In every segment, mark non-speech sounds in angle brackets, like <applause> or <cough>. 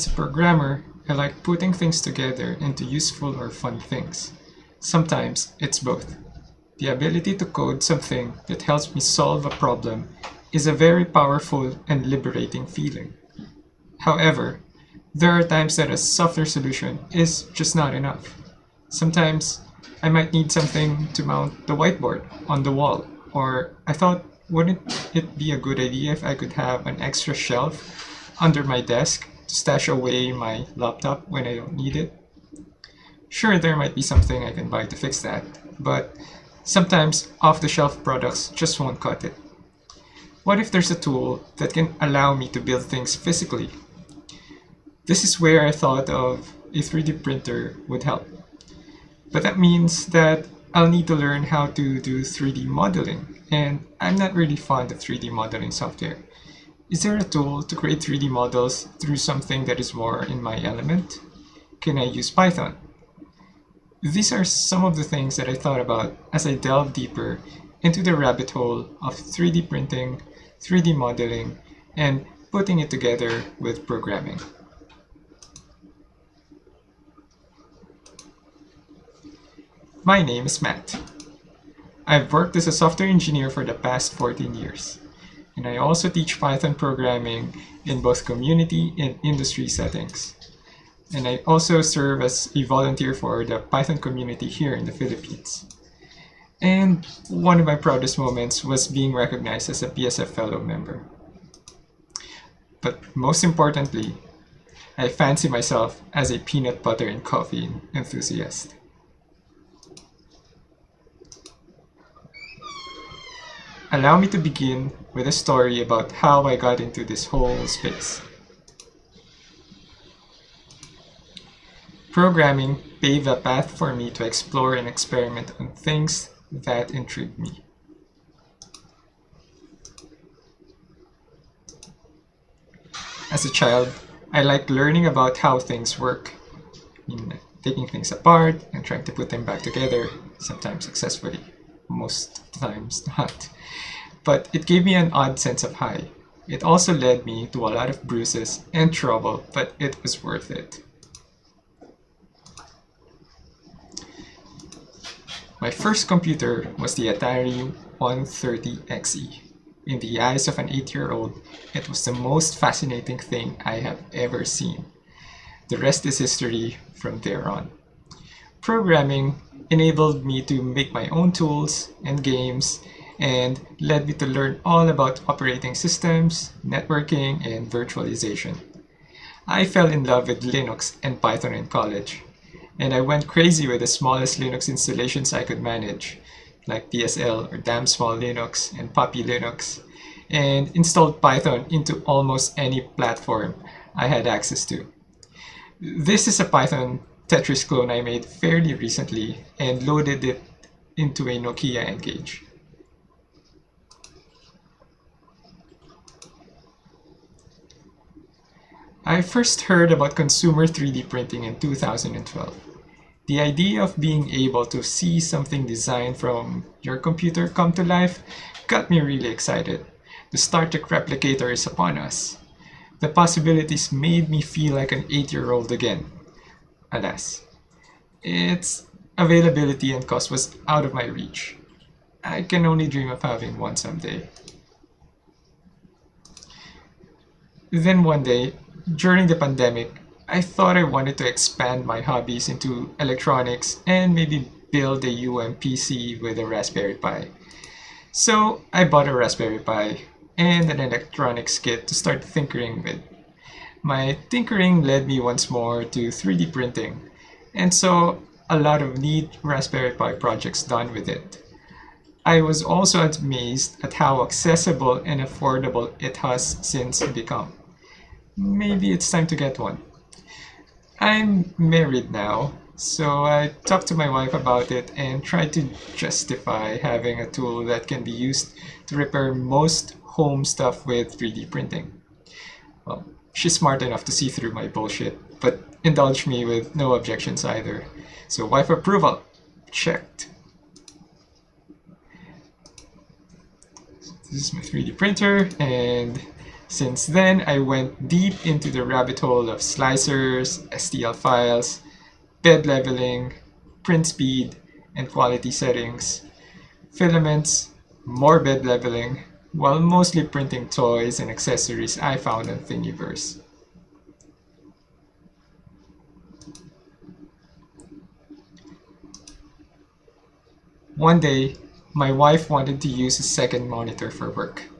As a programmer, I like putting things together into useful or fun things. Sometimes it's both. The ability to code something that helps me solve a problem is a very powerful and liberating feeling. However, there are times that a software solution is just not enough. Sometimes I might need something to mount the whiteboard on the wall, or I thought wouldn't it be a good idea if I could have an extra shelf under my desk stash away my laptop when I don't need it? Sure, there might be something I can buy to fix that, but sometimes off-the-shelf products just won't cut it. What if there's a tool that can allow me to build things physically? This is where I thought of a 3D printer would help. But that means that I'll need to learn how to do 3D modeling, and I'm not really fond of 3D modeling software. Is there a tool to create 3D models through something that is more in my element? Can I use Python? These are some of the things that I thought about as I delved deeper into the rabbit hole of 3D printing, 3D modeling, and putting it together with programming. My name is Matt. I've worked as a software engineer for the past 14 years, and I also teach Python programming in both community and industry settings. And I also serve as a volunteer for the Python community here in the Philippines. And one of my proudest moments was being recognized as a PSF Fellow member. But most importantly, I fancy myself as a peanut butter and coffee enthusiast. Allow me to begin with a story about how I got into this whole space. Programming paved a path for me to explore and experiment on things that intrigued me. As a child, I liked learning about how things work. I mean, taking things apart and trying to put them back together, sometimes successfully, most times not but it gave me an odd sense of high. It also led me to a lot of bruises and trouble, but it was worth it. My first computer was the Atari 130XE. In the eyes of an 8-year-old, it was the most fascinating thing I have ever seen. The rest is history from there on. Programming enabled me to make my own tools and games and led me to learn all about operating systems, networking, and virtualization. I fell in love with Linux and Python in college, and I went crazy with the smallest Linux installations I could manage, like DSL or Damn Small Linux and Puppy Linux, and installed Python into almost any platform I had access to. This is a Python Tetris clone I made fairly recently and loaded it into a Nokia N-Gage. I first heard about consumer 3D printing in 2012. The idea of being able to see something designed from your computer come to life got me really excited. The Star Trek replicator is upon us. The possibilities made me feel like an 8-year-old again. Alas, its availability and cost was out of my reach. I can only dream of having one someday. Then one day, during the pandemic, I thought I wanted to expand my hobbies into electronics and maybe build a UMPC with a Raspberry Pi. So I bought a Raspberry Pi and an electronics kit to start tinkering with. My tinkering led me once more to 3D printing, and saw a lot of neat Raspberry Pi projects done with it. I was also amazed at how accessible and affordable it has since become maybe it's time to get one. I'm married now, so I talked to my wife about it and tried to justify having a tool that can be used to repair most home stuff with 3D printing. Well, she's smart enough to see through my bullshit, but indulged me with no objections either. So wife approval, checked. This is my 3D printer and Since then, I went deep into the rabbit hole of slicers, STL files, bed leveling, print speed, and quality settings, filaments, more bed leveling, while mostly printing toys and accessories I found on Thingiverse. One day, my wife wanted to use a second monitor for work.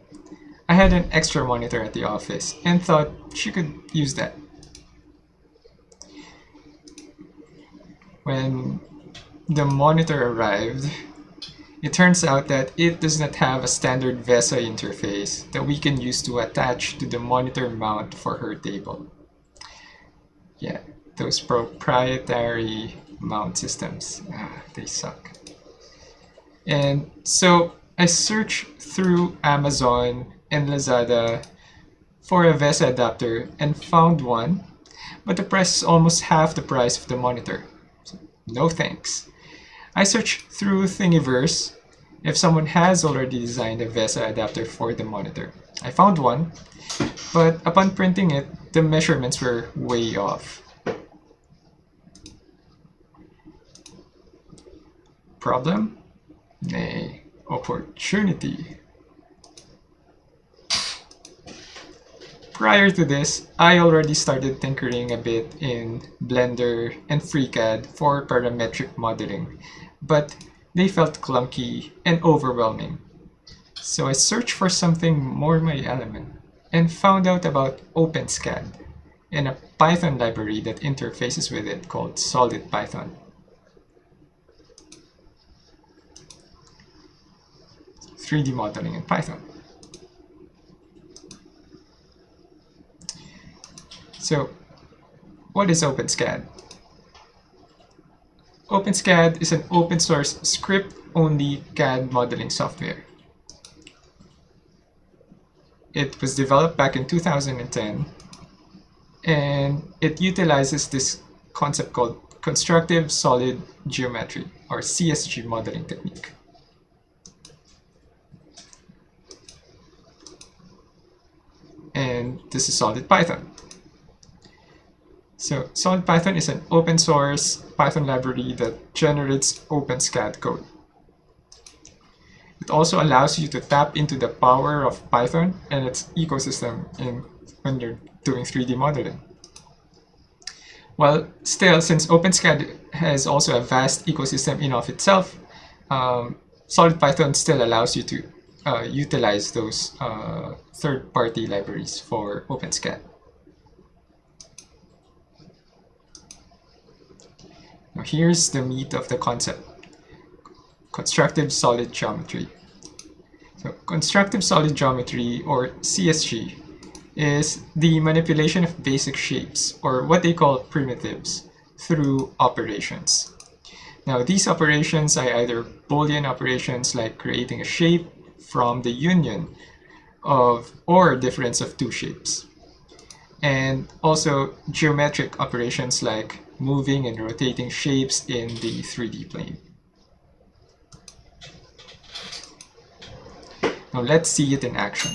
I had an extra monitor at the office and thought she could use that. When the monitor arrived, it turns out that it does not have a standard VESA interface that we can use to attach to the monitor mount for her table. Yeah, those proprietary mount systems, ah, they suck. And so I searched through Amazon and Lazada for a VESA adapter and found one, but the price is almost half the price of the monitor. So, no thanks. I searched through Thingiverse if someone has already designed a VESA adapter for the monitor. I found one, but upon printing it, the measurements were way off. Problem? Nay, opportunity. Prior to this, I already started tinkering a bit in Blender and FreeCAD for parametric modeling, but they felt clunky and overwhelming. So I searched for something more my element and found out about OpenSCAD and a Python library that interfaces with it called SolidPython. 3D modeling in Python. So what is OpenSCAD? OpenSCAD is an open source script-only CAD modeling software. It was developed back in 2010 and it utilizes this concept called constructive solid geometry or CSG modeling technique. And this is solid Python. So SolidPython is an open source Python library that generates OpenSCAD code. It also allows you to tap into the power of Python and its ecosystem in, when you're doing 3D modeling. Well, still, since OpenSCAD has also a vast ecosystem in of itself, um, SolidPython still allows you to uh, utilize those uh, third-party libraries for OpenSCAD. Now here's the meat of the concept. Constructive solid geometry. So constructive solid geometry, or CSG, is the manipulation of basic shapes, or what they call primitives, through operations. Now these operations are either Boolean operations like creating a shape from the union of or difference of two shapes. And also geometric operations like moving and rotating shapes in the 3D plane. Now let's see it in action.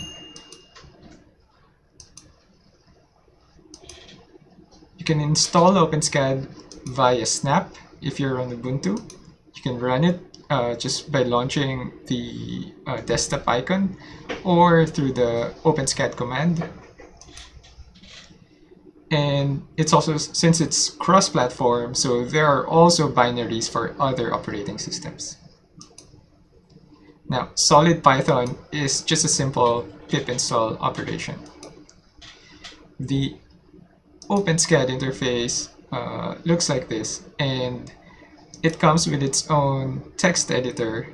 You can install OpenSCAD via Snap if you're on Ubuntu. You can run it uh, just by launching the uh, desktop icon or through the OpenSCAD command and it's also, since it's cross-platform, so there are also binaries for other operating systems. Now, Solid Python is just a simple pip install operation. The OpenSCAD interface uh, looks like this, and it comes with its own text editor,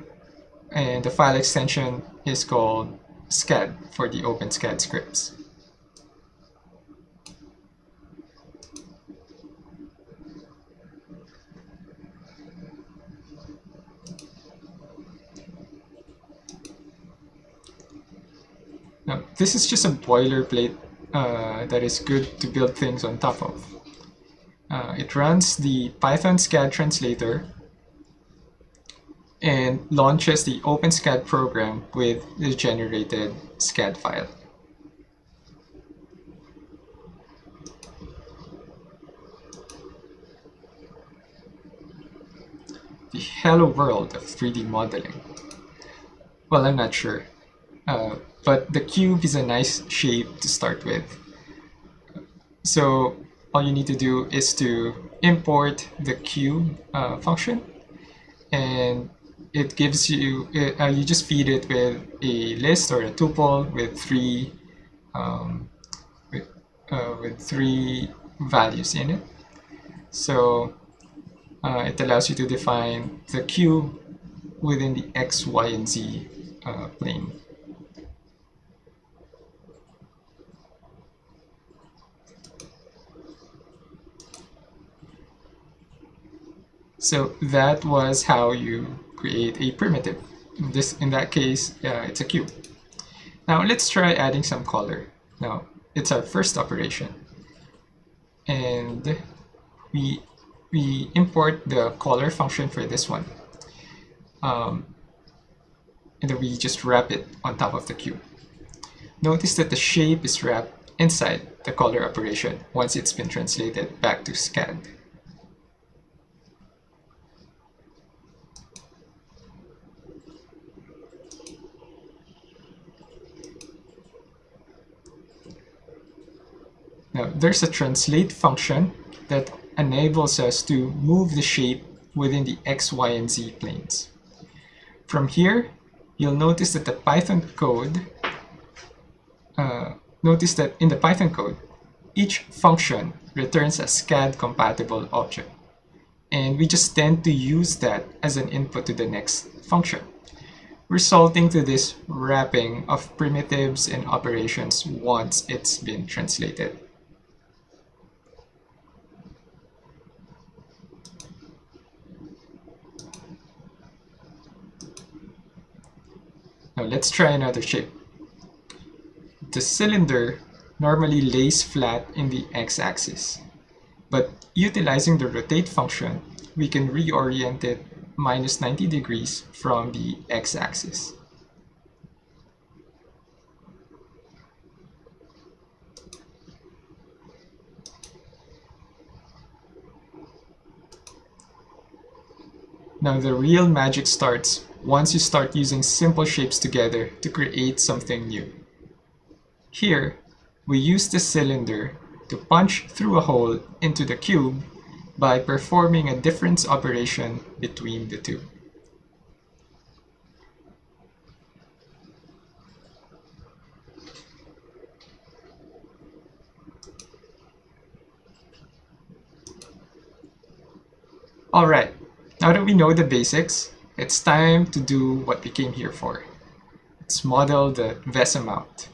and the file extension is called SCAD for the OpenSCAD scripts. Now, this is just a boilerplate uh, that is good to build things on top of. Uh, it runs the Python SCAD translator and launches the OpenSCAD program with the generated SCAD file. The hello world of 3D modeling. Well, I'm not sure. Uh, but the cube is a nice shape to start with. So all you need to do is to import the cube uh, function and it gives you, uh, you just feed it with a list or a tuple with three um, with, uh, with three values in it. So uh, it allows you to define the cube within the x, y, and z uh, plane. So that was how you create a primitive. In, this, in that case, uh, it's a cube. Now let's try adding some color. Now it's our first operation. And we, we import the color function for this one. Um, and then we just wrap it on top of the cube. Notice that the shape is wrapped inside the color operation once it's been translated back to SCAD. Now, there's a translate function that enables us to move the shape within the x, y, and z planes. From here, you'll notice that the Python code, uh, notice that in the Python code, each function returns a SCAD-compatible object. And we just tend to use that as an input to the next function, resulting to this wrapping of primitives and operations once it's been translated. Now let's try another shape. The cylinder normally lays flat in the x-axis, but utilizing the rotate function, we can reorient it minus 90 degrees from the x-axis. Now the real magic starts once you start using simple shapes together to create something new. Here, we use the cylinder to punch through a hole into the cube by performing a difference operation between the two. Alright, now that we know the basics, it's time to do what we came here for. Let's model the VESA mount.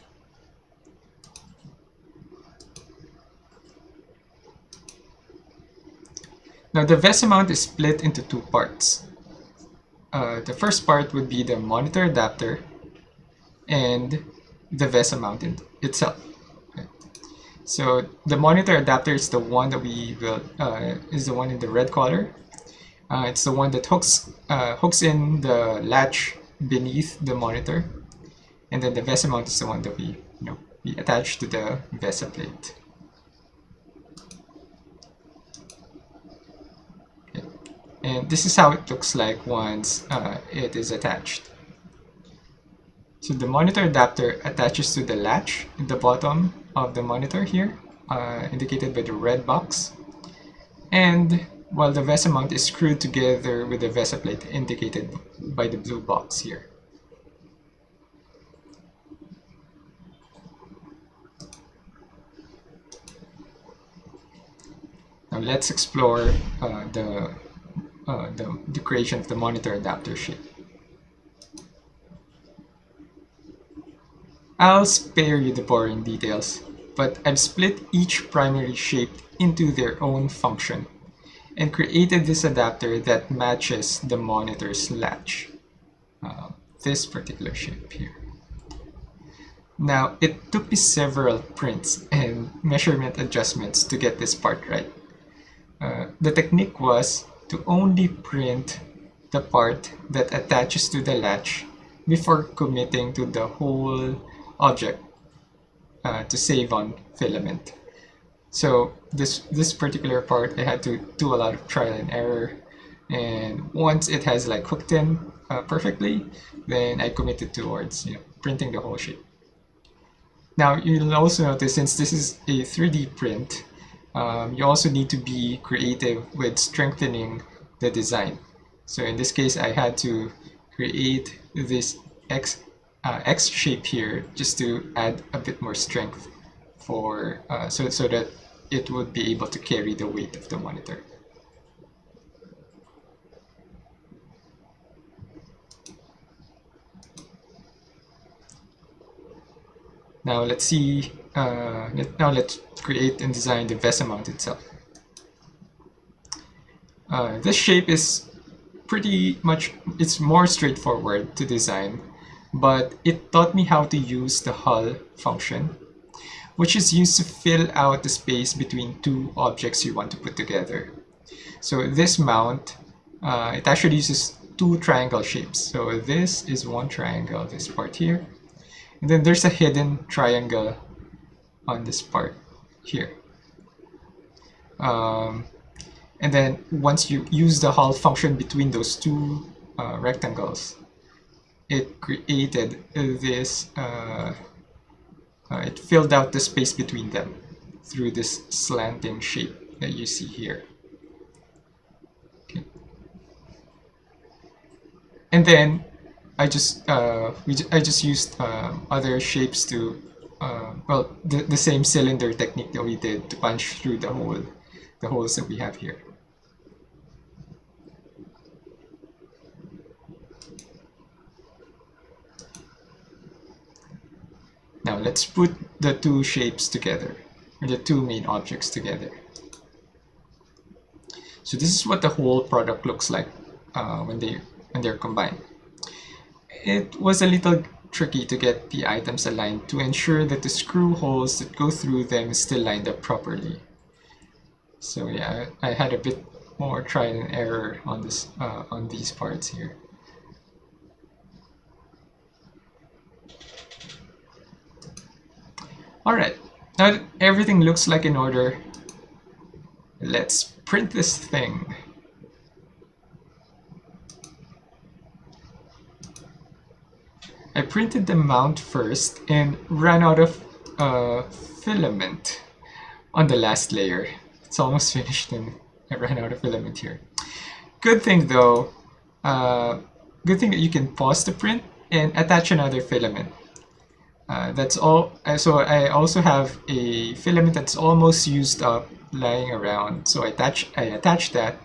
Now the VESA mount is split into two parts. Uh, the first part would be the monitor adapter and the VESA mount itself. Okay. So the monitor adapter is the one that we will uh, is the one in the red color uh, it's the one that hooks uh, hooks in the latch beneath the monitor, and then the VESA mount is the one that we you know we attach to the VESA plate. And this is how it looks like once uh, it is attached. So the monitor adapter attaches to the latch in the bottom of the monitor here, uh, indicated by the red box. And while the VESA mount is screwed together with the VESA plate indicated by the blue box here. Now let's explore uh, the, uh, the, the creation of the monitor adapter shape. I'll spare you the boring details, but I've split each primary shape into their own function and created this adapter that matches the monitor's latch. Uh, this particular shape here. Now, it took me several prints and <laughs> measurement adjustments to get this part right. Uh, the technique was to only print the part that attaches to the latch before committing to the whole object uh, to save on filament. So this this particular part, I had to do a lot of trial and error And once it has like hooked in uh, perfectly, then I committed towards you know, printing the whole shape. Now you'll also notice since this is a 3D print, um, you also need to be creative with strengthening the design. So in this case, I had to create this X, uh, X shape here just to add a bit more strength for uh, so, so that it would be able to carry the weight of the monitor. Now let's see, uh, let, now let's create and design the VESA mount itself. Uh, this shape is pretty much, it's more straightforward to design, but it taught me how to use the hull function, which is used to fill out the space between two objects you want to put together. So this mount, uh, it actually uses two triangle shapes. So this is one triangle, this part here, and then there's a hidden triangle on this part here. Um, and then once you use the hull function between those two uh, rectangles, it created this, uh, uh, it filled out the space between them through this slanting shape that you see here. Okay. And then I just uh, we I just used um, other shapes to uh, well the, the same cylinder technique that we did to punch through the hole the holes that we have here. Now let's put the two shapes together, or the two main objects together. So this is what the whole product looks like uh, when they when they're combined it was a little tricky to get the items aligned to ensure that the screw holes that go through them still lined up properly. So yeah, I had a bit more trial and error on this uh, on these parts here. Alright, now that everything looks like in order, let's print this thing. I printed the mount first and ran out of uh, filament on the last layer. It's almost <laughs> finished and I ran out of filament here. Good thing though, uh, good thing that you can pause the print and attach another filament. Uh, that's all. Uh, so I also have a filament that's almost used up lying around. So I attach, I attach that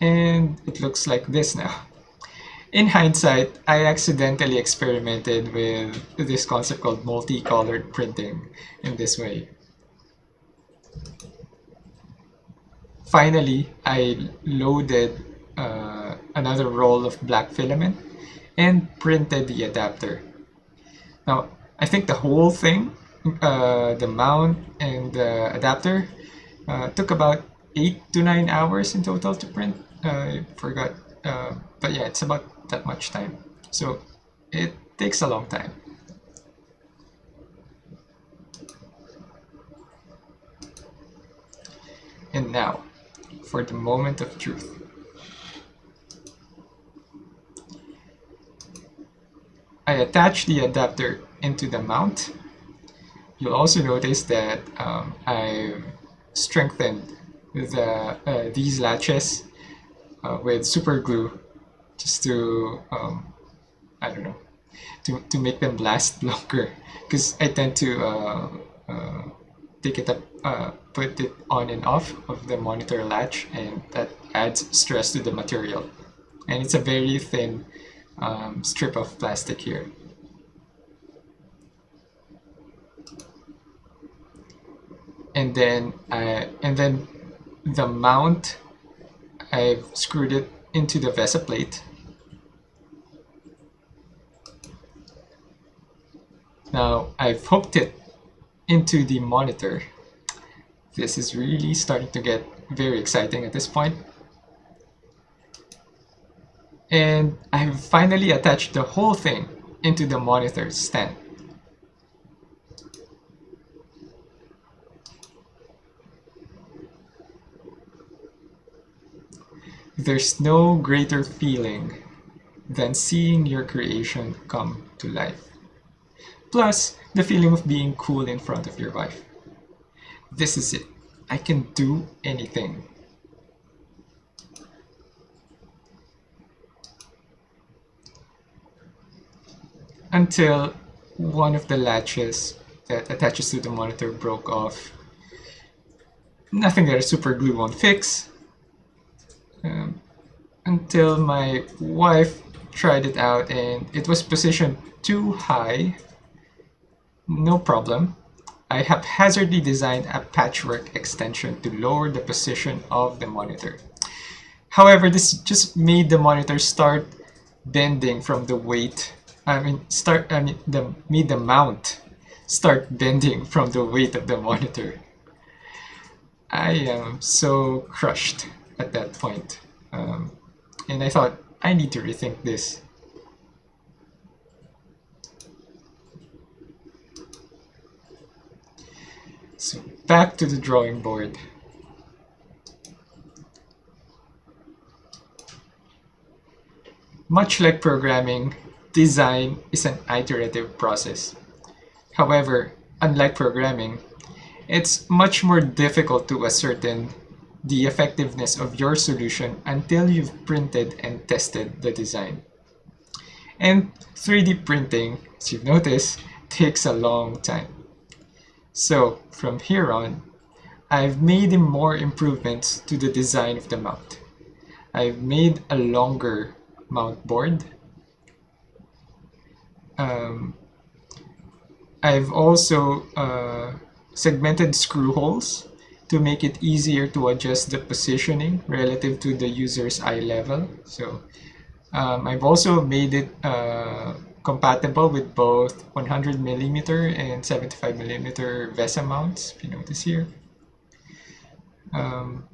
and it looks like this now in hindsight, I accidentally experimented with this concept called multicolored printing in this way. Finally, I loaded uh, another roll of black filament and printed the adapter. Now, I think the whole thing, uh, the mount and the adapter, uh, took about 8 to 9 hours in total to print. I forgot, uh, but yeah, it's about that much time. So it takes a long time. And now, for the moment of truth. I attach the adapter into the mount. You'll also notice that um, I've strengthened the, uh, these latches uh, with super glue just to um, I don't know to, to make them last <laughs> longer because I tend to uh, uh, take it up uh, put it on and off of the monitor latch and that adds stress to the material and it's a very thin um, strip of plastic here and then I, and then the mount I've screwed it into the VESA plate Now I've hooked it into the monitor. This is really starting to get very exciting at this point. And I've finally attached the whole thing into the monitor stand. There's no greater feeling than seeing your creation come to life. Plus, the feeling of being cool in front of your wife. This is it. I can do anything. Until one of the latches that attaches to the monitor broke off. Nothing that a super glue won't fix. Um, until my wife tried it out and it was positioned too high. No problem. I haphazardly designed a patchwork extension to lower the position of the monitor. However, this just made the monitor start bending from the weight. I mean, start. I mean, the made the mount start bending from the weight of the monitor. I am so crushed at that point, um, and I thought I need to rethink this. So back to the drawing board. Much like programming, design is an iterative process. However, unlike programming, it's much more difficult to ascertain the effectiveness of your solution until you've printed and tested the design. And 3D printing, as you've noticed, takes a long time. So from here on, I've made more improvements to the design of the mount. I've made a longer mount board. Um, I've also uh, segmented screw holes to make it easier to adjust the positioning relative to the user's eye level. So um, I've also made it uh, compatible with both 100 millimeter and 75 millimeter VESA mounts, if you notice here. Um,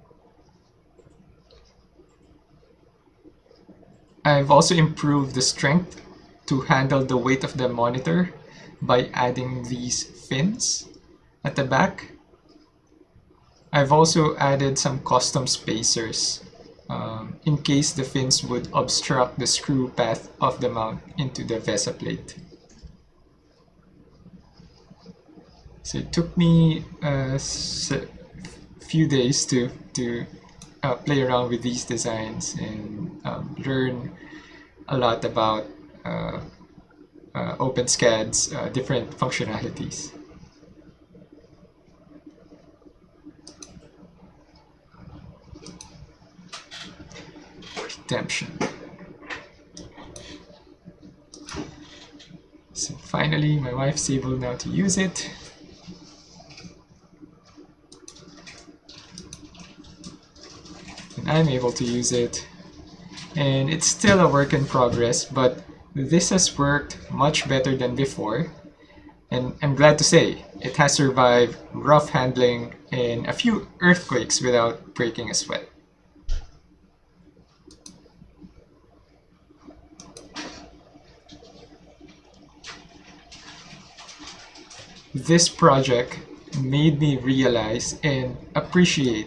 I've also improved the strength to handle the weight of the monitor by adding these fins at the back. I've also added some custom spacers um, in case the fins would obstruct the screw path of the mount into the VESA plate. So it took me a few days to, to uh, play around with these designs and um, learn a lot about uh, uh, OpenSCAD's uh, different functionalities. Redemption. So finally, my wife's able now to use it. And I'm able to use it. And it's still a work in progress, but this has worked much better than before. And I'm glad to say, it has survived rough handling and a few earthquakes without breaking a sweat. This project made me realize and appreciate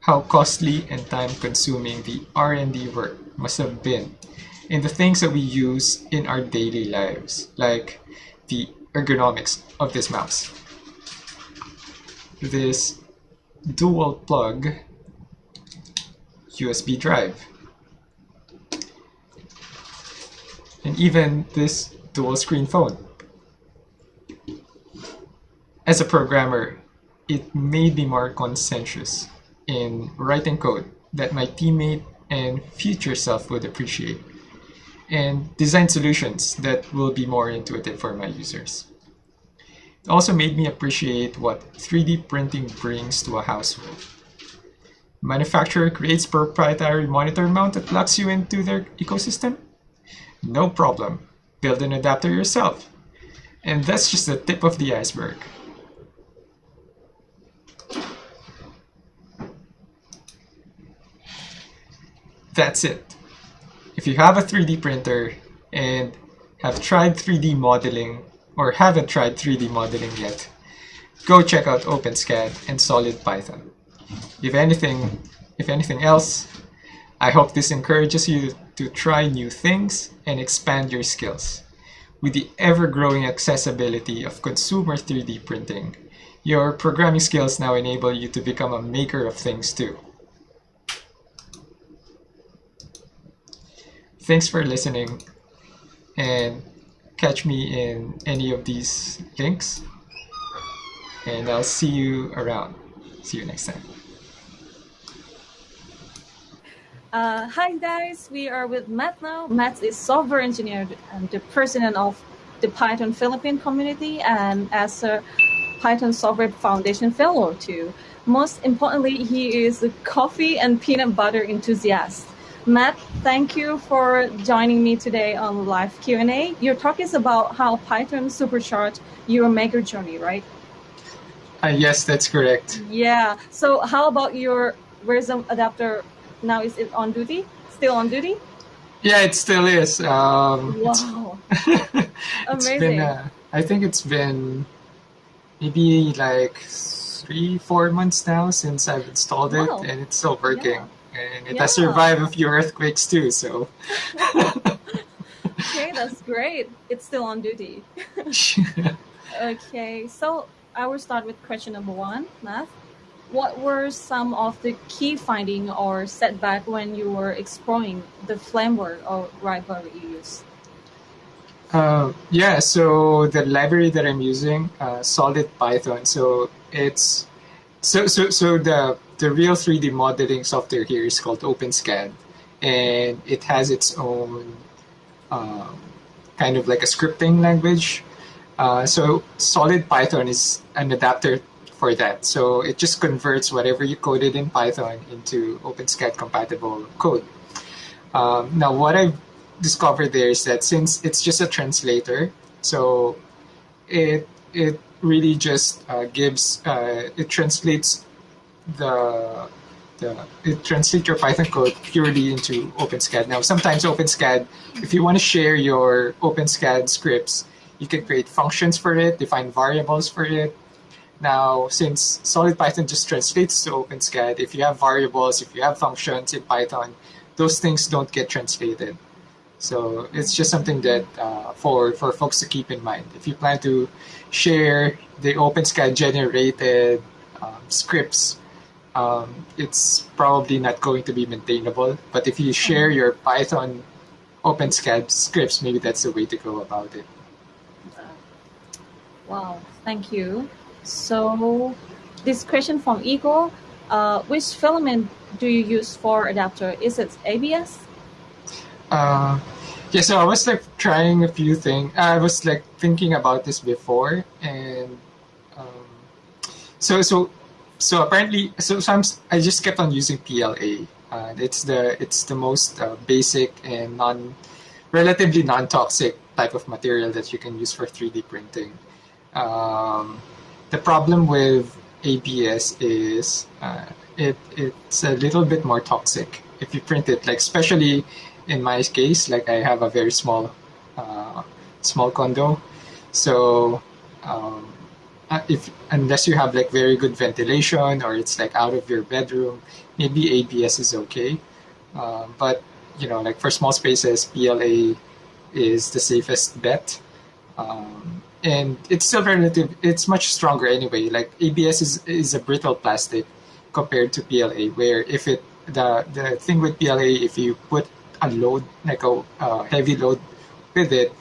how costly and time-consuming the R&D work must have been in the things that we use in our daily lives, like the ergonomics of this mouse. This dual plug USB drive. And even this dual screen phone as a programmer, it made me more conscientious in writing code that my teammate and future self would appreciate, and design solutions that will be more intuitive for my users. It also made me appreciate what 3D printing brings to a household. Manufacturer creates proprietary monitor mount that plugs you into their ecosystem? No problem. Build an adapter yourself. And that's just the tip of the iceberg. That's it. If you have a 3D printer and have tried 3D modeling or haven't tried 3D modeling yet, go check out OpenSCAD and Solid Python. If anything, if anything else, I hope this encourages you to try new things and expand your skills. With the ever-growing accessibility of consumer 3D printing, your programming skills now enable you to become a maker of things too. Thanks for listening and catch me in any of these links and I'll see you around. See you next time. Uh, hi guys, we are with Matt now. Matt is software engineer and the president of the Python Philippine community and as a Python Software Foundation Fellow too. Most importantly, he is a coffee and peanut butter enthusiast. Matt, thank you for joining me today on live Q&A. Your talk is about how Python supercharged your maker journey, right? Uh, yes, that's correct. Yeah. So how about your VESA adapter now is it on duty? Still on duty? Yeah, it still is. Um, wow. it's <laughs> Amazing. been, uh, I think it's been maybe like three, four months now since I've installed it, Wow. and it's still working. Yeah. And it has Yeah. survived a few earthquakes too. So, <laughs> okay, that's great. It's still on duty. <laughs> Okay, so I will start with question number one, Matt. What were some of the key finding or setback when you were exploring the framework or library you use? Uh, yeah, so the library that I'm using, uh, Solid Python. So it's so so so the the real 3D modeling software here is called OpenSCAD, and it has its own um, kind of like a scripting language. Uh, so Solid Python is an adapter for that. So it just converts whatever you coded in Python into OpenSCAD compatible code. Um, now, what I've discovered there is that since it's just a translator, so it it really just uh, gives uh, it translates the the it translates your Python code purely into OpenSCAD. Now, sometimes OpenSCAD, if you want to share your OpenSCAD scripts, you can create functions for it, define variables for it. Now, since Solid Python just translates to OpenSCAD, if you have variables, if you have functions in Python, those things don't get translated. So it's just something that uh, for for folks to keep in mind. If you plan to share the OpenSCAD generated um, scripts, um, it's probably not going to be maintainable. But if you share your Python OpenSCAD scripts, maybe that's the way to go about it. Wow, thank you. So, this question from Igor: uh, Which filament do you use for adapter? Is it ABS? Uh, yeah, so I was like trying a few things. I was like thinking about this before, and um, so so so apparently, so, so I just kept on using PLA. Uh, it's the it's the most uh, basic and non relatively non toxic type of material that you can use for 3D printing. Um, the problem with ABS is uh, it it's a little bit more toxic if you print it. Like especially in my case, like I have a very small uh, small condo, so um, if unless you have like very good ventilation or it's like out of your bedroom, maybe ABS is okay. Uh, but you know, like for small spaces, PLA is the safest bet. Um, and it's still relative. It's much stronger anyway. Like ABS is is a brittle plastic compared to PLA, where if it the the thing with PLA, if you put a load like a uh, heavy load with it,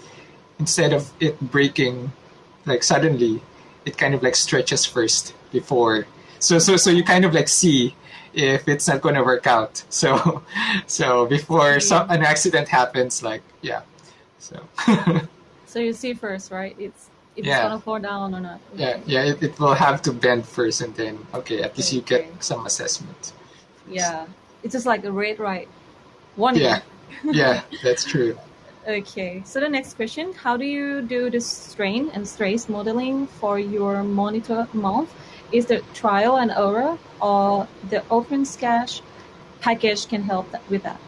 instead of it breaking like suddenly, it kind of like stretches first before. So so so you kind of like see if it's not going to work out. <laughs> So so before mm-hmm. some, an accident happens, like yeah. So <laughs> So you see first, right? It's if Yeah. it's gonna fall down or not. yeah yeah it, it will have to bend first and then okay at least you get some assessment. Yeah, it's just like a red right warning. Yeah <laughs> yeah that's true. Okay, so the next question: How do you do the strain and stress modeling for your monitor mount? Is the trial and error, or the OpenSCAD package can help with that?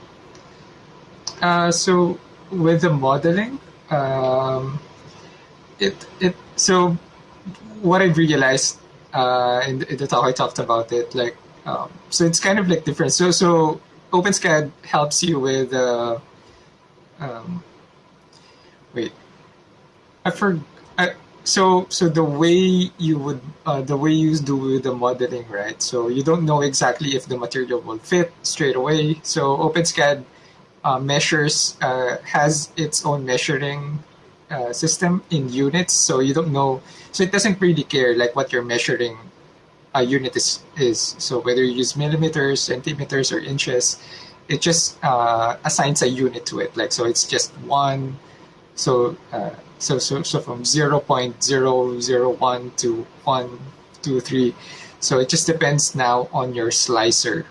Uh, so with the modeling, um, it it so what I've realized uh, in, the- in the talk I talked about it like um, so it's kind of like different. So so OpenSCAD helps you with uh, um, wait, I forgot. So, so the way you would, uh, the way you do the modeling, right? So you don't know exactly if the material will fit straight away. So OpenSCAD uh, measures uh, has its own measuring uh, system in units, so you don't know. So it doesn't really care like what you're measuring a unit is is. So whether you use millimeters, centimeters, or inches, it just uh, assigns a unit to it. Like so, it's just one. So uh, so, so, so from 0 0.001 to 1, 2, 3. So it just depends now on your slicer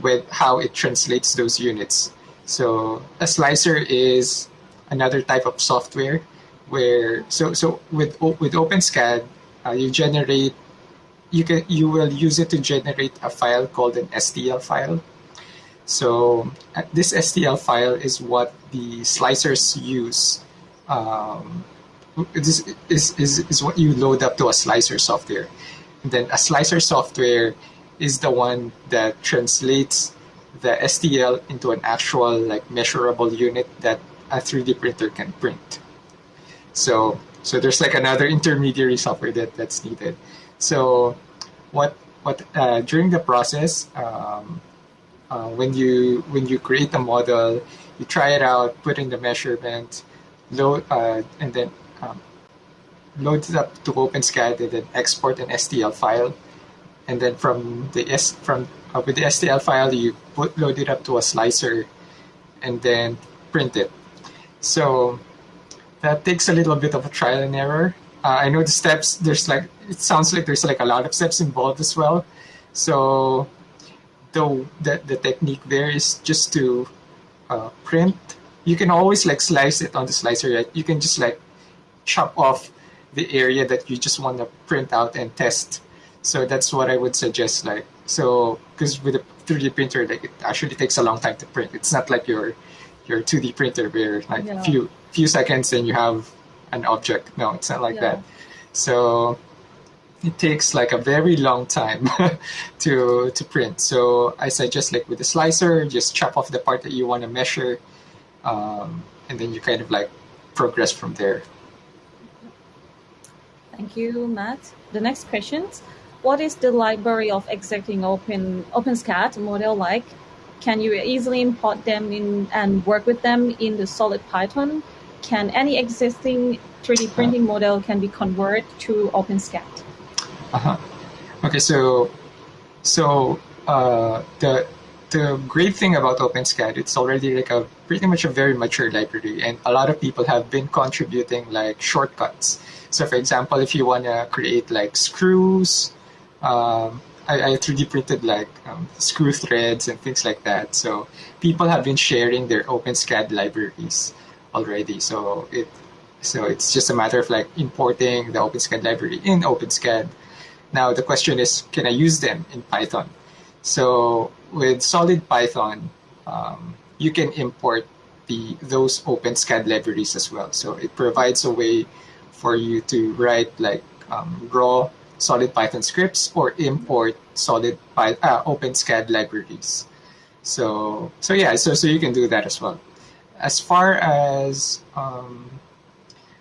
with how it translates those units. So a slicer is another type of software where so so with with OpenSCAD uh, you generate you can you will use it to generate a file called an STL file. So uh, this STL file is what the slicers use um, this is, is, is what you load up to a slicer software. And then a slicer software is the one that translates the STL into an actual like measurable unit that a 3D printer can print. So so there's like another intermediary software that, that's needed. So what what uh, during the process um, uh, when you when you create a model, you try it out, put in the measurement, load, uh, and then um, load it up to OpenSCAD and then export an STL file. And then from the S from uh, with the STL file, you put load it up to a slicer, and then print it. So that takes a little bit of a trial and error. Uh, I know the steps. There's like it sounds like there's like a lot of steps involved as well. So the the, the technique there is just to uh, print you can always like slice it on the slicer, right? You can just like chop off the area that you just want to print out and test. So that's what I would suggest. Like so, because with a 3D printer, like it actually takes a long time to print. It's not like your your 2D printer where like yeah. few few seconds and you have an object. No, it's not like yeah. that. So it takes like a very long time <laughs> to to print. So I suggest like with the slicer, just chop off the part that you want to measure um, and then you kind of like progress from there. Thank you, Matt. The next question: What is the library of existing Open OpenSCAD model like? Can you easily import them in and work with them in the solid Python? Can any existing 3D uh-huh. printing uh, model can be converted to OpenSCAD? Uh-huh. Okay, so so uh, the the great thing about OpenSCAD, it's already like a pretty much a very mature library, and a lot of people have been contributing like shortcuts. So, for example, if you want to create like screws, um, I, I 3D printed like um, screw threads and things like that. So, people have been sharing their OpenSCAD libraries already. So it so it's just a matter of like importing the OpenSCAD library in OpenSCAD. Now the question is, can I use them in Python? So with solid Python, um, you can import the those OpenSCAD libraries as well. So it provides a way for you to write like um, raw solid Python scripts or import solid Py uh, OpenSCAD libraries. So so yeah, so so you can do that as well. As far as um,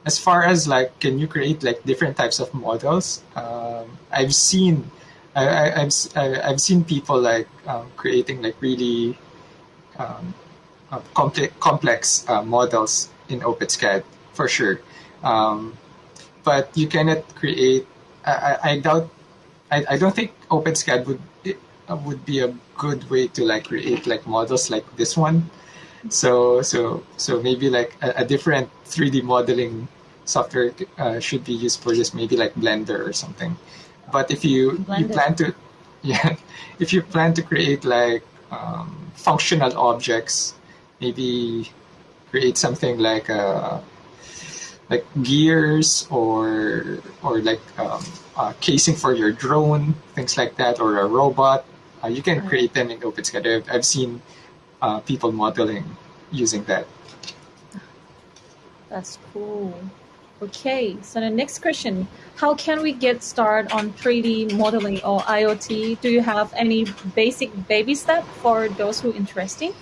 as far as like, can you create like different types of models? Um, I've seen I, I've I've seen people like um, creating like really um, uh, complex uh, models in OpenSCAD for sure, um, but you cannot create. I, I doubt. I, I don't think OpenSCAD would uh, would be a good way to like create like models like this one. So so so maybe like a, a different 3D modeling software uh, should be used for this. Maybe like Blender or something. But if you you plan to, <laughs> yeah, if you plan to create like um, functional objects, maybe create something like uh, like gears or or like um, casing for your drone, things like that, or a robot. Uh, you can create them in OpenSCAD. I've, I've seen uh, people modeling using that. That's cool. Okay, so the next question, how can we get started on 3D modeling or IoT? Do you have any basic baby step for those who are interested?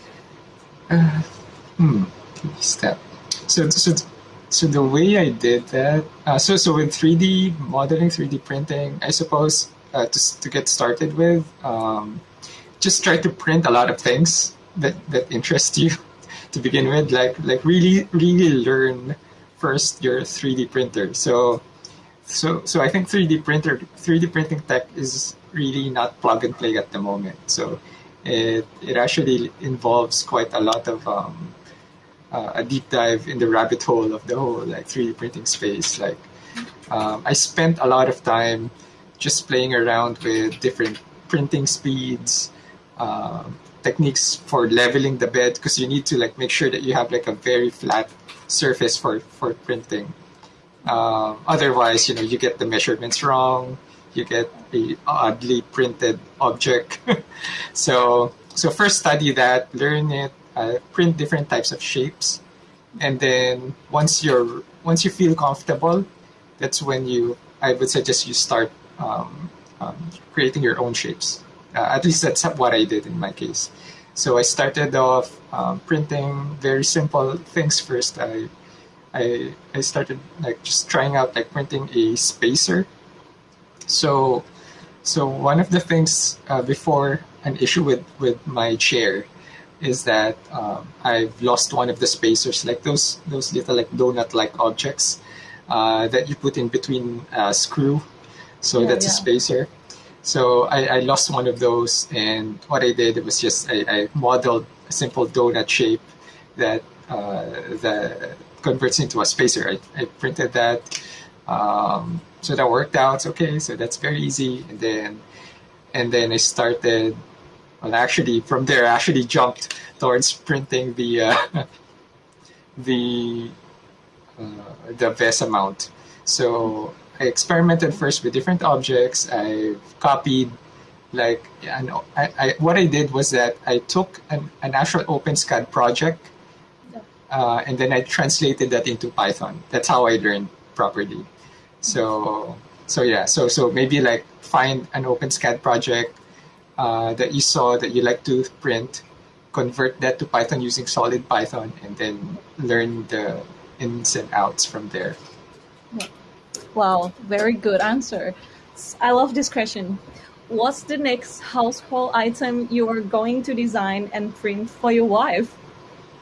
Hmm, step. So, so, so the way I did that, uh, so so with 3D modeling, 3D printing, I suppose uh, to, to get started with, um, just try to print a lot of things that, that interest you <laughs> to begin with. Like like really really learn first your 3D printer. So, so, so I think 3D printer, 3D printing tech is really not plug and play at the moment. So, it it actually involves quite a lot of um, uh, a deep dive in the rabbit hole of the whole like 3D printing space. Like, um, I spent a lot of time just playing around with different printing speeds, uh, techniques for leveling the bed because you need to like make sure that you have like a very flat surface for for printing. Um, otherwise, you know, you get the measurements wrong. You get a oddly printed object. <laughs> so so first study that, learn it, uh, print different types of shapes, and then once you're once you feel comfortable, that's when you I would suggest you start um, um, creating your own shapes. Uh, at least that's what I did in my case. So I started off um, printing very simple things first. I, I, I started like just trying out like printing a spacer. So, so one of the things uh, before an issue with with my chair is that um, I've lost one of the spacers, like those those little like donut-like objects uh, that you put in between a screw. So Yeah, that's a spacer. So I, I lost one of those, and what I did was just I, I modeled a simple donut shape that uh, that converts into a spacer. I, I printed that, um, so that worked out. Okay, so that's very easy. And then and then I started. Well, actually, from there, I actually jumped towards printing the uh, <laughs> the uh, the VESA mount. So I experimented first with different objects. I copied, like, and I, I, what I did was that I took an, an actual OpenSCAD project, uh, and then I translated that into Python. That's how I learned properly. So, so yeah, so so maybe like find an OpenSCAD project uh, that you saw that you like to print, convert that to Python using solid Python, and then learn the ins and outs from there. Wow, very good answer. I love this question. What's the next household item you are going to design and print for your wife? <laughs>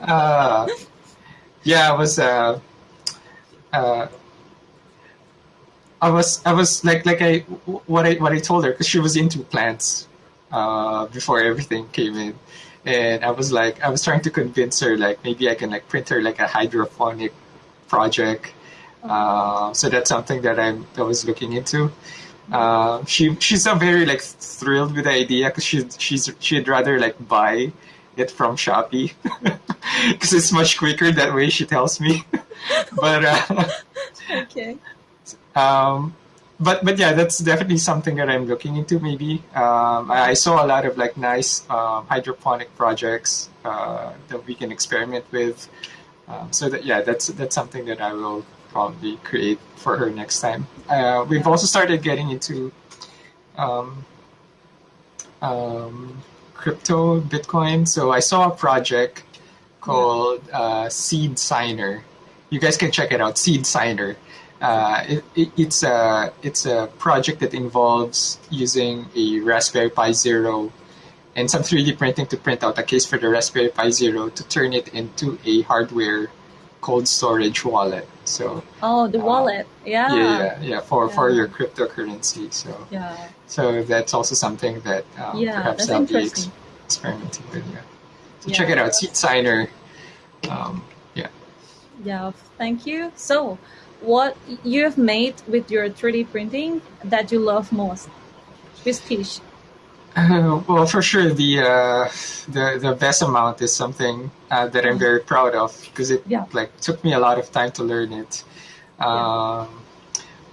uh, yeah, I was. Uh, uh, I was. I was like like I what I what I told her because she was into plants uh, before everything came in, and I was like I was trying to convince her like maybe I can like print her like a hydroponic project. Uh, so that's something that I'm I was looking into. Uh, she she's not very like thrilled with the idea because she she's she'd rather like buy it from Shopee <laughs> because it's much quicker that way. She tells me, <laughs> but uh, Okay. um, but but yeah, that's definitely something that I'm looking into. Maybe um, I, I saw a lot of like nice um, hydroponic projects uh, that we can experiment with. Um, so that yeah, that's that's something that I will probably create for her next time. Uh, we've also started getting into um, um, crypto Bitcoin. So I saw a project called uh, SeedSigner. You guys can check it out, SeedSigner. Uh, it, it, it's a it's a project that involves using a Raspberry Pi Zero and some 3D printing to print out a case for the Raspberry Pi Zero to turn it into a hardware cold storage wallet. So Oh, the Uh, wallet. Yeah. yeah, yeah, yeah, for for your cryptocurrency. So Yeah. so that's also something that um, Yeah, perhaps I'll be ex- experimenting with. Yeah. So check it out, SeedSigner. Um, yeah. Yeah, thank you. So, what you have made with your 3D printing that you love most? Prestige. Uh, <laughs> well, for sure, the uh, the the VESA mount is something uh, that I'm very proud of because it Yeah. like took me a lot of time to learn it. Um,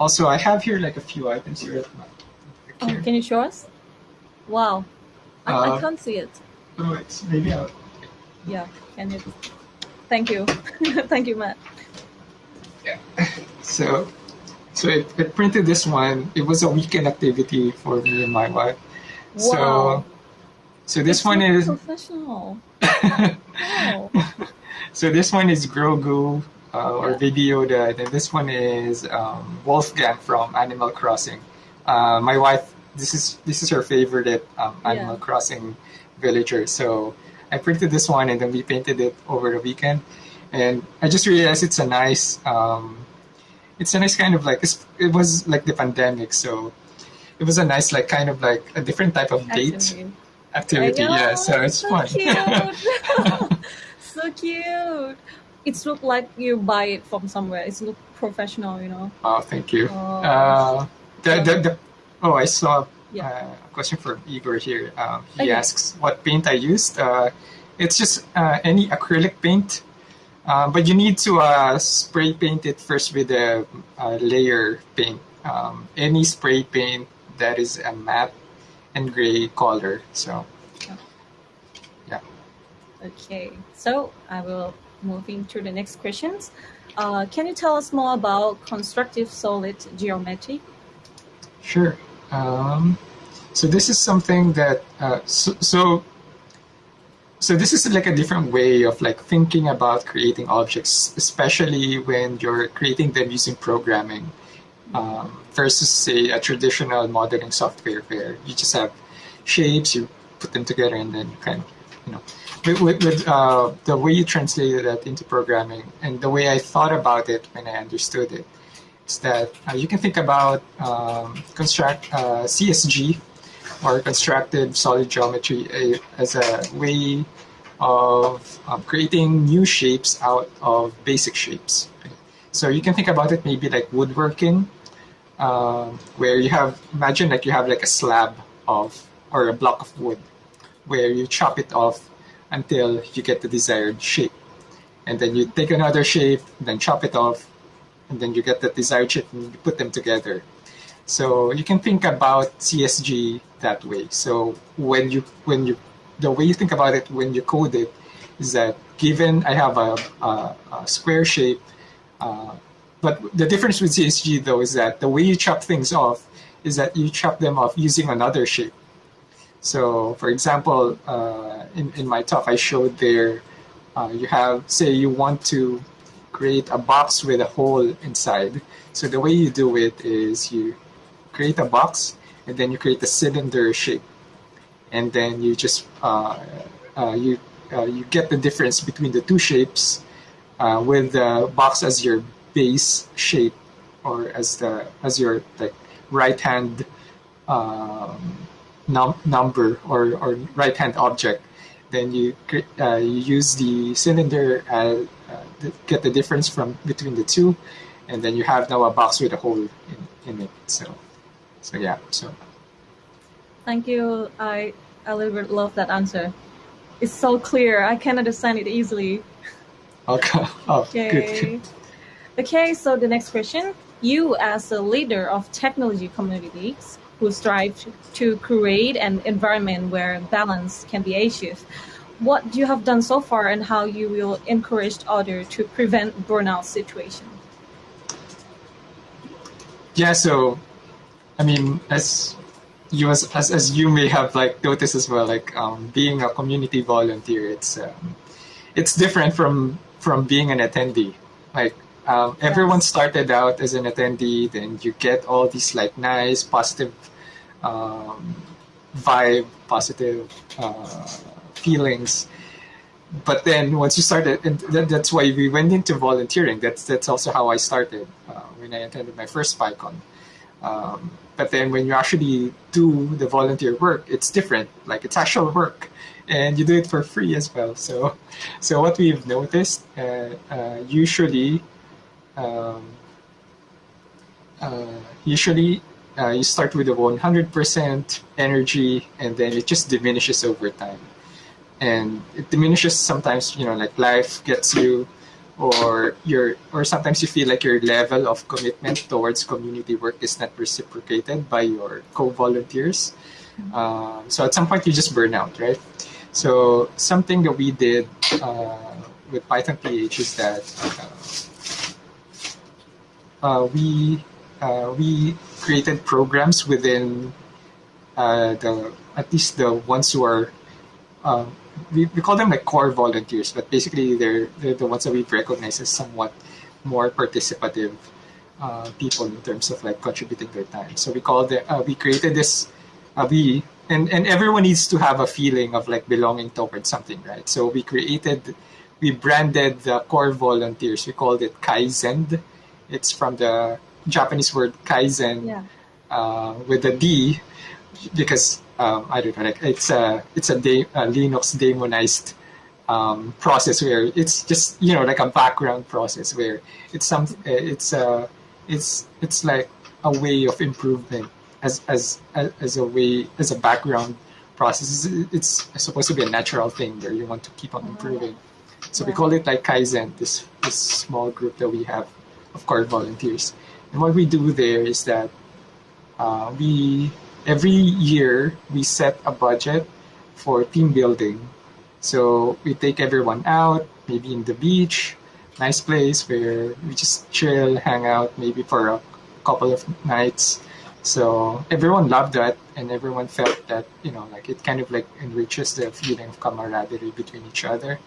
Also, I have here like a few items here. at my- back Oh, here. can you show us? Wow. I, I Uh, can't see it. Oh, it's maybe I'll. Yeah, can you? Thank you. <laughs> Thank you, Matt. Yeah. <laughs> So, so it, it printed this one. It was a weekend activity for me and my wife. Wow. So, so this one so is professional. <laughs> Wow. so this one is Grogu uh, or Yeah. Baby Yoda, and this one is um, Wolfgang from Animal Crossing. Uh, my wife, this is this is her favorite um, Animal Yeah. Crossing villager. So I printed this one, and then we painted it over the weekend. And I just realized it's a nice, um, it's a nice kind of like it's, it was like the pandemic, so it was a nice like kind of like a different type of date Activity. know, Yeah, so it's so fun. cute. <laughs> so cute. It's look like you buy it from somewhere. It's look professional, you know. oh, thank you. Oh, Uh, the, the, the, oh, I saw Yeah. uh, a question from Igor here. Um, he Okay. asks what paint I used. Uh, it's just uh, any acrylic paint, um, but you need to uh, spray paint it first with a, a layer paint. Um, any spray paint that is a matte and gray color. So yeah. Okay, so I will move into the next questions. Uh, can you tell us more about constructive solid geometry? Sure. Um, so this is something that uh, so, so so this is like a different way of like thinking about creating objects, especially when you're creating them using programming um, versus say a traditional modeling software where you just have shapes, you put them together, and then you kind of you know with, with, uh, the way you translated that into programming and the way I thought about it when I understood it is that uh, you can think about um, construct uh, CSG or constructed solid geometry as a way of um, creating new shapes out of basic shapes. So you can think about it maybe like woodworking, um, where you have imagine like you have like a slab of or a block of wood, where you chop it off until you get the desired shape, and then you take another shape, then chop it off, and then you get the desired shape and you put them together. So you can think about CSG that way. So when you when you the way you think about it when you code it is that given I have a, a, a square shape, uh, but the difference with CSG though is that the way you chop things off is that you chop them off using another shape. So for example, uh, in, in my talk I showed there, uh, you have, say you want to create a box with a hole inside. So the way you do it is you create a box and then you create a cylinder shape. And then you just, uh, uh, you, uh, you get the difference between the two shapes uh, with the box as your base shape or as the, as your like right hand um, num- number or, or right hand object then you uh, you use the cylinder uh, uh, to get the difference from between the two and then you have now a box with a hole in, in it so so yeah so Thank you. I I really love that answer. It's so clear. I can understand it easily. okay <laughs> oh good Okay. So the next question. You, as a leader of technology communities who strive to create an environment where balance can be achieved, what you have done so far and how you will encourage others to prevent burnout situation? yeah so i mean as you as, as, as you may have like noticed as well like um, being a community volunteer it's um, it's different from from being an attendee like um, everyone started out as an attendee then you get all these like nice positive um, vibe positive uh, feelings. But then once you started and that, that's why we went into volunteering. That's that's also how i started uh, when i attended my first pycon um, but then when you actually do the volunteer work it's different. Like it's actual work. And you do it for free as well. So so what we've noticed uh, uh, usually um, uh, usually uh, you start with a 100% energy and then it just diminishes over time. And it diminishes sometimes you know like life gets you or your or sometimes you feel like your level of commitment towards community work is not reciprocated by your co-volunteers. Um, so at some point you just burn out right? So something that we did uh, with Python PH is that uh, we uh, we created programs within uh, the at least the ones who are uh, we, we call them like core volunteers, but basically they're they're the ones that we've recognized as somewhat more participative uh, people in terms of like contributing their time. So we call the uh, we created this uh, we and and everyone needs to have a feeling of like belonging towards something, right? So we created we branded the core volunteers. We called it Kaizen. It's from the Japanese word Kaizen Yeah. uh, with a D because um, I don't know, like it's a it's a, da- a Linux daemonized um, process where it's just you know like a background process where it's some it's a it's it's like a way of improvement as as as, a way as a background process. It's, it's supposed to be a natural thing where you want to keep on improving. So we call it like Kaizen, this this small group that we have of core volunteers. And what we do there is that uh, we every year we set a budget for team building. So we take everyone out, maybe in the beach, nice place where we just chill, hang out, maybe for a couple of nights. So everyone loved that, and everyone felt that you know, like it kind of like enriches the feeling of camaraderie between each other.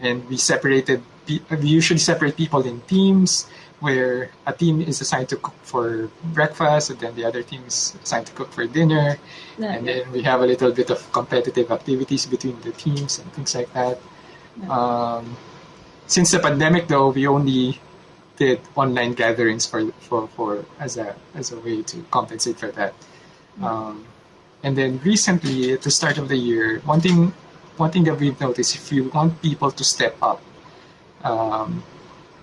And we separated. We usually separate people in teams where a team is assigned to cook for breakfast, and then the other team is assigned to cook for dinner. And yeah. then we have a little bit of competitive activities between the teams and things like that. Um, since the pandemic, though, we only did online gatherings for, for, for as a as a way to compensate for that. Um, and then recently, at the start of the year, one thing one thing that we've noticed, if you want people to step up, um,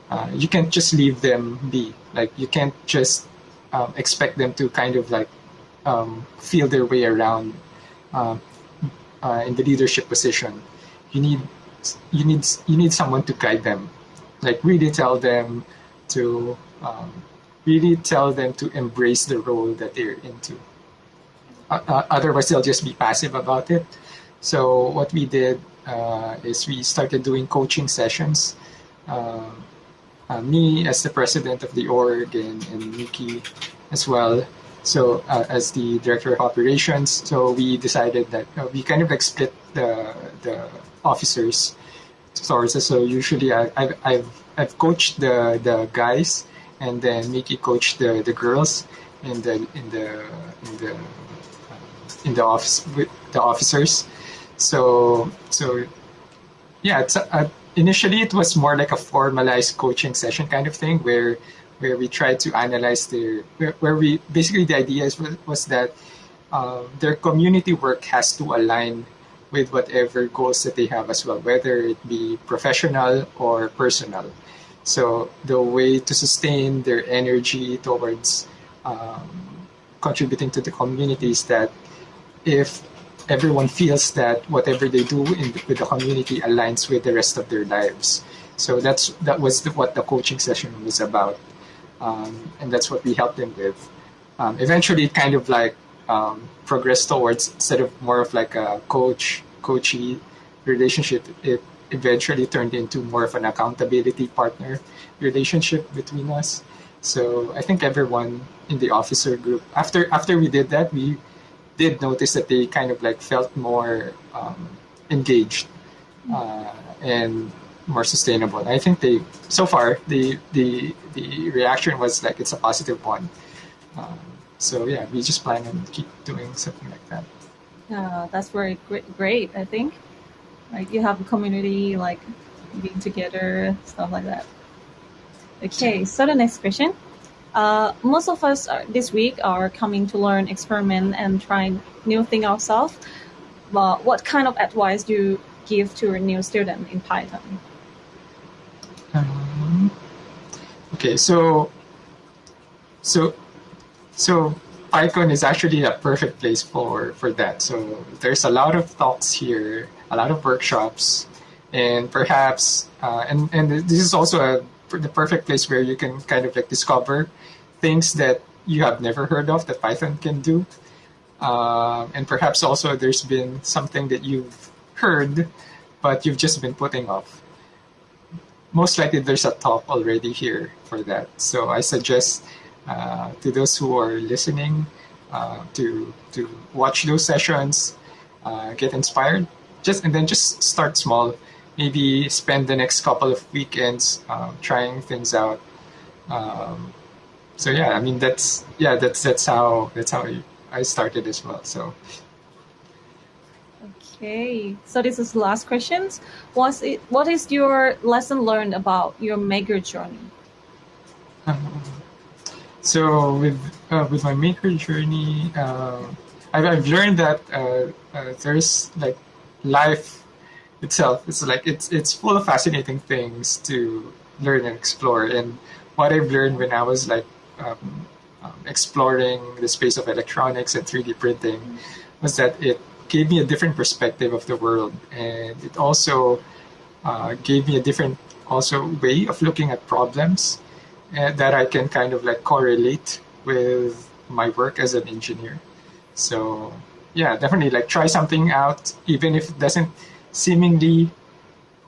uh, you can't just leave them be. Like you can't just um, expect them to kind of like um, feel their way around um, uh, in the leadership position. You need you need you need someone to guide them, like really tell them to um, really tell them to embrace the role that they're into. Uh, uh, otherwise, they'll just be passive about it. So what we did uh, is we started doing coaching sessions. Um, uh, me as the president of the org and, and Nikki as well. So uh, as the director of operations, so we decided that uh, we kind of like split the the officers sources. So usually I, I've, I've I've coached the the guys, and then Nikki coached the, the girls in the in the in the uh, in the office with the officers. So so yeah, it's a, initially it was more like a formalized coaching session kind of thing where where we tried to analyze their where, where we basically the idea is, was that uh, their community work has to align with whatever goals that they have as well, whether it be professional or personal. So the way to sustain their energy towards um, contributing to the community is that if everyone feels that whatever they do in with the community aligns with the rest of their lives. So that's that was the, what the coaching session was about, um, and that's what we helped them with. Um, eventually, it kind of like um, progressed towards instead of more of like a coach coachy relationship. It eventually turned into more of an accountability partner relationship between us. So I think everyone in the officer group after after we did that we did notice that they kind of like felt more um, engaged uh, and more sustainable. I think they so far the the the reaction was like it's a positive one. Um, so yeah, we just plan on keep doing something like that. Uh, that's very great, great, I think. Like you have a community, like being together, stuff like that. Okay, so the next question. Uh, most of us are, this week are coming to learn, experiment, and try new thing ourselves. But what kind of advice do you give to a new student in Python? Um, okay, so so so PyCon is actually a perfect place for for that. So there's a lot of talks here, a lot of workshops, and perhaps uh, and and this is also a the perfect place where you can kind of like discover things that you have never heard of that Python can do. Um, and perhaps also there's been something that you've heard, but you've just been putting off. most likely there's a talk already here for that. So I suggest uh, to those who are listening uh, to to watch those sessions, uh, get inspired, just and then just start small. Maybe spend the next couple of weekends um, trying things out. Um, so yeah, I mean that's yeah that's that's how that's how I started as well. So Okay, so this is the last questions. Was it what is your lesson learned about your maker journey? Um, so with uh, with my maker journey, uh, I've, I've learned that uh, uh, there's like life itself. It's like it's it's full of fascinating things to learn and explore. And what I've learned when I was like um, um, exploring the space of electronics and 3D printing was that it gave me a different perspective of the world, and it also uh, gave me a different also way of looking at problems uh, that I can kind of like correlate with my work as an engineer. So yeah, definitely like try something out, even if it doesn't seemingly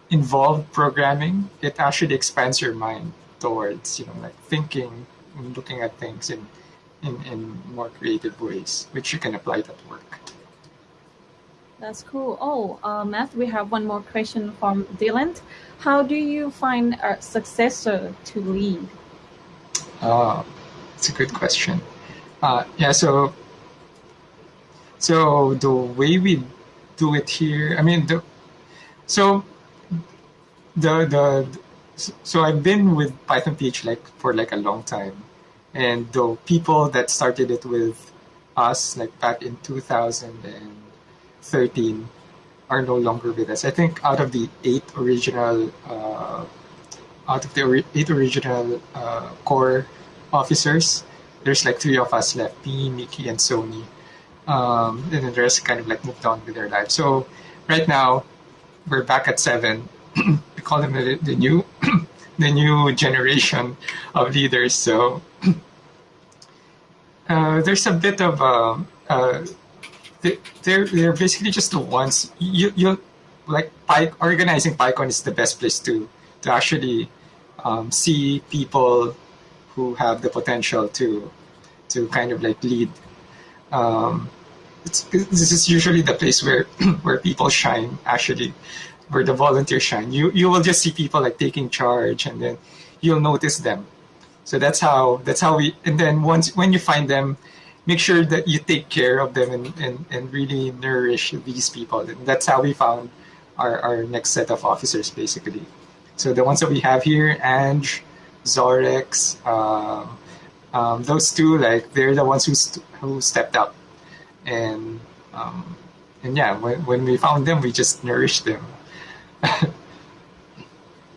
involved programming. It actually expands your mind towards you know like thinking and looking at things in in, in more creative ways, which you can apply at work. That's cool. Oh, uh, Matt, we have one more question from Dylan. How do you find a successor to lead? Uh, it's a good question. Uh, yeah, so so the way we do it here, I mean, the, so the the so I've been with Python PH like for like a long time, and the people that started it with us like back in 2013 are no longer with us. I think out of the eight original, uh, out of the eight original uh, core officers, there's like three of us left: me, Mickey, and Sony. Um, and then the rest kind of like moved on with their lives. So right now, we're back at seven. <clears throat> we call them the, the new, <clears throat> the new generation of leaders. So <clears throat> uh, there's a bit of um, uh, they're they're basically just the ones you you like Py, organizing PyCon is the best place to to actually um, see people who have the potential to to kind of like lead. Um, this is usually the place where <clears throat> where people shine actually where the volunteers shine you you will just see people like taking charge and then you'll notice them so that's how that's how we and then once when you find them make sure that you take care of them and, and, and really nourish these people. And that's how we found our, our next set of officers, basically. So the ones that we have here, Ange, Zorex, um, um, those two, like they're the ones who st- who stepped up, and um, and yeah, when, when we found them, we just nourished them. <laughs>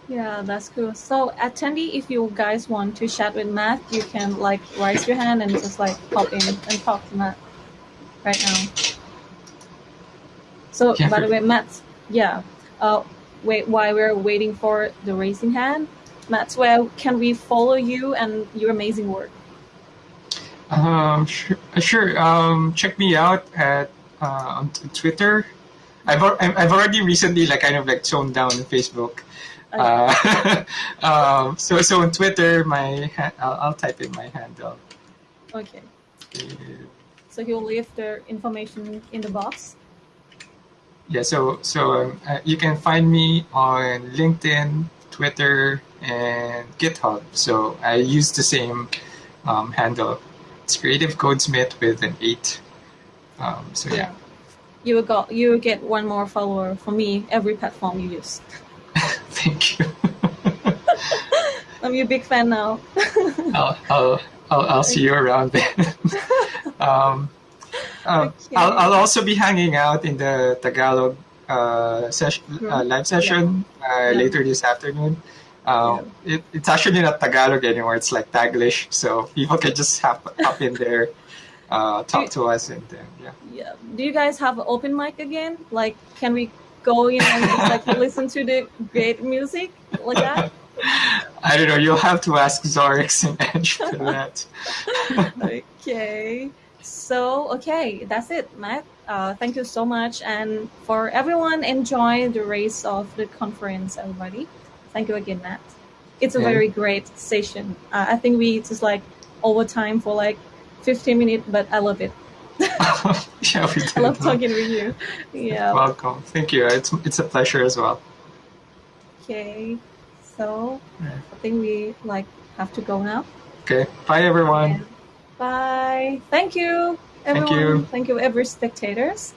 Yeah, that's cool. So attendee, if you guys want to chat with Matt, you can like raise your hand and just like pop in and talk to Matt right now. So Yeah, by the way, Matt, yeah. Uh, wait, while we're waiting for the raising hand, Matt, where can we follow you and your amazing work? Um, sure. sure. Um, check me out at uh, on Twitter. I've I've already recently like kind of like toned down on Facebook. Uh, <laughs> um, so so on Twitter, my I'll, I'll type in my handle. Okay, so he'll leave the information in the box. Yeah. So so um, uh, you can find me on LinkedIn, Twitter, and GitHub. So I use the same um, handle. It's Creative Codesmith with an eight. Um, so yeah. You will got you will get one more follower for me every platform you use. <laughs> Thank you. <laughs> I'm your big fan now. <laughs> I'll, I'll, I'll, I'll see you around then. um, um, Okay. I'll, I'll also be hanging out in the Tagalog uh, session, uh, live session uh, Yeah. later this afternoon. Um, it, it's actually not Tagalog anymore. It's like Taglish, so people can just hop, hop in there, uh, talk to us, and then yeah. Yeah. Do you guys have an open mic again? Like, can we go in and like <laughs> listen to the great music like that? <laughs> I don't know. You'll have to ask Zorix <laughs> and Edge for that. okay. So, okay, that's it, Matt. Uh, thank you so much. And for everyone, enjoy the race of the conference, everybody. Thank you again, Matt. It's a Yeah. very great session. Uh, I think we just like over time for like 15 minutes, but I love it. <laughs> yeah, we did. <laughs> I love talking with you. Yeah. Welcome. Thank you. It's it's a pleasure as well. Okay. So Yeah. I think we like have to go now. Okay. Bye, everyone. And bye. Thank you, Thank everyone. you. Thank you, every spectators.